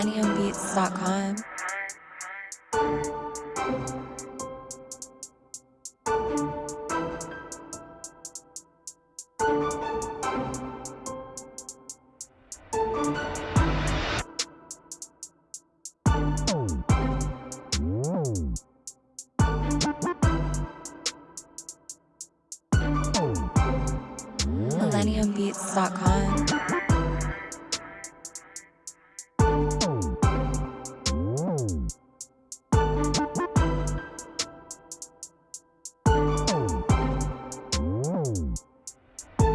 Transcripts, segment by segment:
MillenniumBeats.com. MillenniumBeats.com.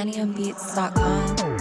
PlaniumBeats.com.